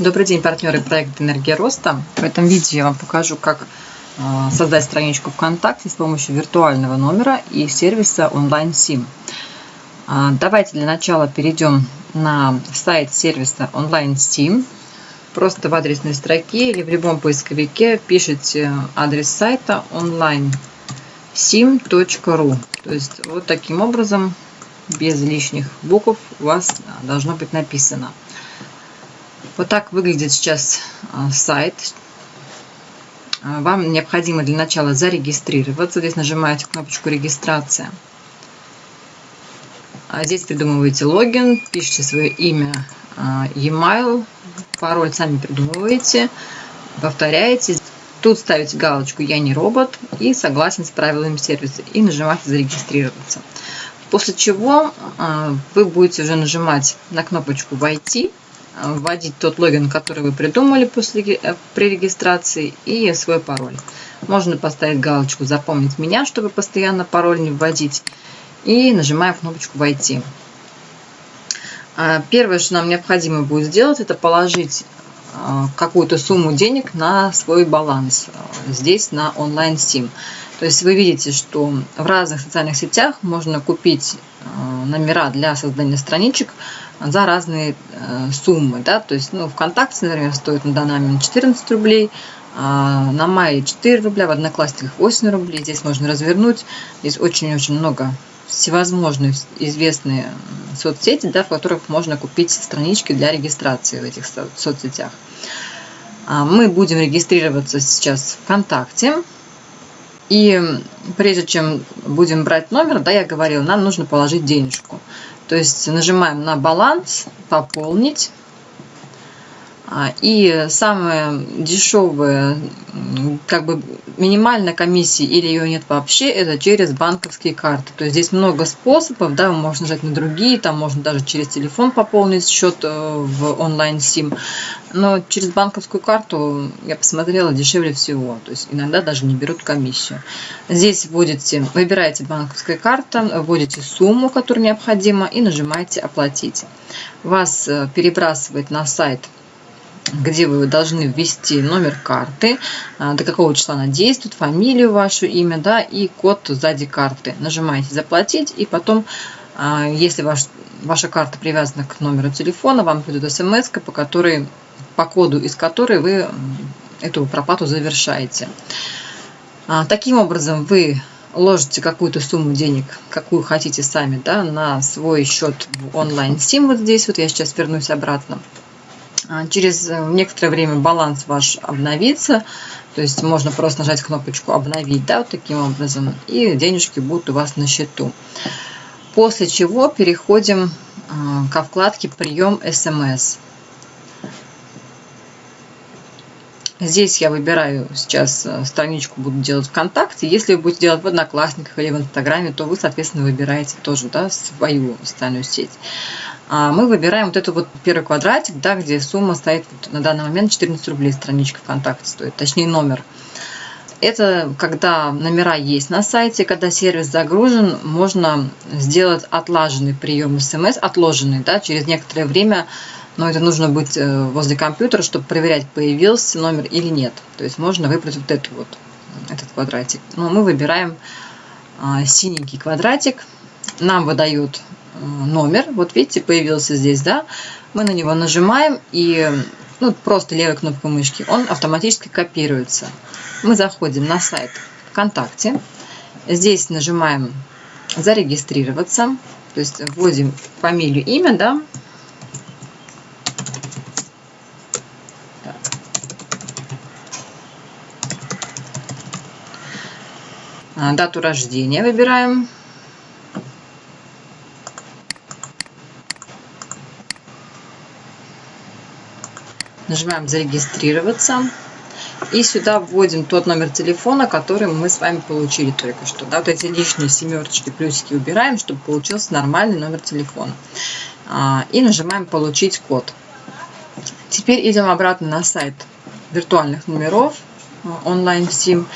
Добрый день, партнеры проекта «Энергия роста». В этом видео я вам покажу, как а, создать страничку ВКонтакте с помощью виртуального номера и сервиса онлайн-сим. А, давайте для начала перейдем на сайт сервиса онлайн-сим. Просто в адресной строке или в любом поисковике пишите адрес сайта online.sim.ru. То есть вот таким образом, без лишних букв, у вас должно быть написано. Вот так выглядит сейчас а, сайт. А, вам необходимо для начала зарегистрироваться. Здесь нажимаете кнопочку «Регистрация». А здесь придумываете логин, пишите свое имя, e-mail, пароль сами придумываете, повторяете. Тут ставите галочку «Я не робот» и «Согласен с правилами сервиса» и нажимаете «Зарегистрироваться». После чего вы будете уже нажимать на кнопочку «Войти», вводить тот логин, который вы придумали после, э, при регистрации и свой пароль. Можно поставить галочку «Запомнить меня», чтобы постоянно пароль не вводить. И нажимаем кнопочку «Войти». А, первое, что нам необходимо будет сделать, это положить какую-то сумму денег на свой баланс здесь на онлайн сим. То есть вы видите, что в разных социальных сетях можно купить номера для создания страничек за разные э, суммы. Да? То есть ну, ВКонтакте, например, стоит на момент 14 рублей, а на Мае 4 рубля, в Одноклассниках 8 рублей. Здесь можно развернуть. Здесь очень-очень много всевозможных известные соцсети, да, в которых можно купить странички для регистрации в этих соцсетях. А мы будем регистрироваться сейчас ВКонтакте. И прежде чем будем брать номер, да, я говорила, нам нужно положить денежку. То есть нажимаем на баланс, пополнить. А, и самое дешевое, как бы минимальная комиссия или ее нет вообще, это через банковские карты. То есть здесь много способов, да, можно нажать на другие, там можно даже через телефон пополнить счет э, в онлайн-сим. Но через банковскую карту, я посмотрела, дешевле всего. То есть иногда даже не берут комиссию. Здесь вводите, выбираете банковская карта, вводите сумму, которая необходима, и нажимаете «Оплатить». Вас э, перебрасывает на сайт где вы должны ввести номер карты, а, до какого числа она действует, фамилию вашу, имя, да, и код сзади карты. Нажимаете «Заплатить», и потом, а, если ваш, ваша карта привязана к номеру телефона, вам придет смс, по которой, по коду из которой вы эту проплату завершаете. А, таким образом, вы ложите какую-то сумму денег, какую хотите сами, да, на свой счет в онлайн-сим вот здесь, вот я сейчас вернусь обратно. А, через э, некоторое время баланс ваш обновится, то есть можно просто нажать кнопочку «Обновить», да, вот таким образом, и денежки будут у вас на счету. После чего переходим а, ко вкладке «Прием СМС». Здесь я выбираю сейчас э, страничку, буду делать ВКонтакте. Если вы будете делать в Одноклассниках или в Инстаграме, то вы, соответственно, выбираете тоже да, свою социальную сеть. А мы выбираем вот этот вот первый квадратик, да, где сумма стоит вот на данный момент 14 рублей, страничка ВКонтакте стоит, точнее номер. Это когда номера есть на сайте, когда сервис загружен, можно сделать отлаженный прием смс, отложенный, да, через некоторое время, но это нужно быть э, возле компьютера, чтобы проверять, появился номер или нет. То есть можно выбрать вот этот вот, этот квадратик. Но мы выбираем а, синенький квадратик, нам выдают номер. Вот видите, появился здесь, да? Мы на него нажимаем и ну, просто левой кнопкой мышки он автоматически копируется. Мы заходим на сайт ВКонтакте. Здесь нажимаем зарегистрироваться. То есть вводим фамилию, имя, да? Дату рождения выбираем. Нажимаем «Зарегистрироваться». И сюда вводим тот номер телефона, который мы с вами получили только что. Да, вот эти лишние семерочки, плюсики убираем, чтобы получился нормальный номер телефона. А, и нажимаем «Получить код». Теперь идем обратно на сайт виртуальных номеров онлайн сим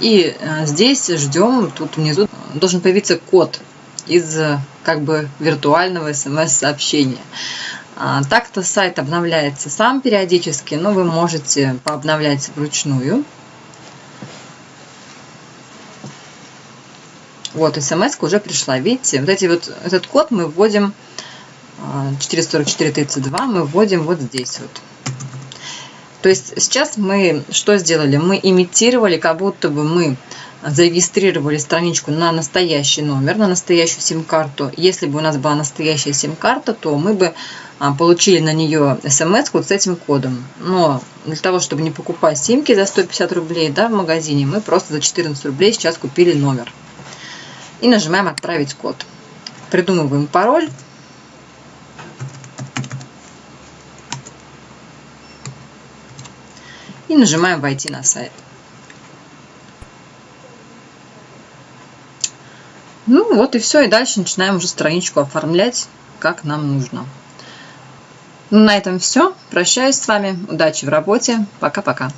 и а, здесь ждем тут внизу должен появиться код из как бы виртуального смс сообщения А, Так-то сайт обновляется сам периодически, но вы можете пообновлять вручную. Вот, смс уже пришла. Видите, вот эти вот, этот код мы вводим 44432 а, мы вводим вот здесь вот. То есть сейчас мы что сделали? Мы имитировали, как будто бы мы зарегистрировали страничку на настоящий номер, на настоящую сим-карту. Если бы у нас была настоящая сим-карта, то мы бы а, получили на нее смс вот с этим кодом. Но для того, чтобы не покупать симки за 150 рублей да, в магазине, мы просто за 14 рублей сейчас купили номер. И нажимаем «Отправить код». Придумываем пароль. И нажимаем «Войти на сайт». Ну вот и все, и дальше начинаем уже страничку оформлять, как нам нужно. Ну, на этом все. Прощаюсь с вами. Удачи в работе. Пока-пока.